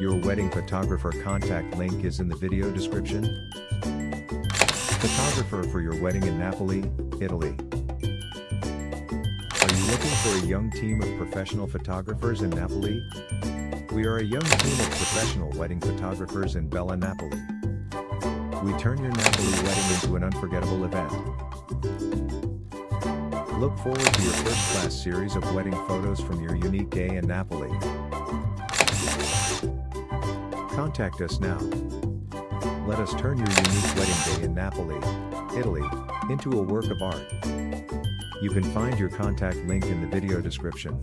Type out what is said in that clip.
Your wedding photographer contact link is in the video description. Photographer for your wedding in Napoli, Italy. Are you looking for a young team of professional photographers in Napoli? We are a young team of professional wedding photographers in Bella Napoli. We turn your Napoli wedding into an unforgettable event. Look forward to your first-class series of wedding photos from your unique day in Napoli. Contact us now. Let us turn your unique wedding day in Napoli, Italy, into a work of art. You can find your contact link in the video description.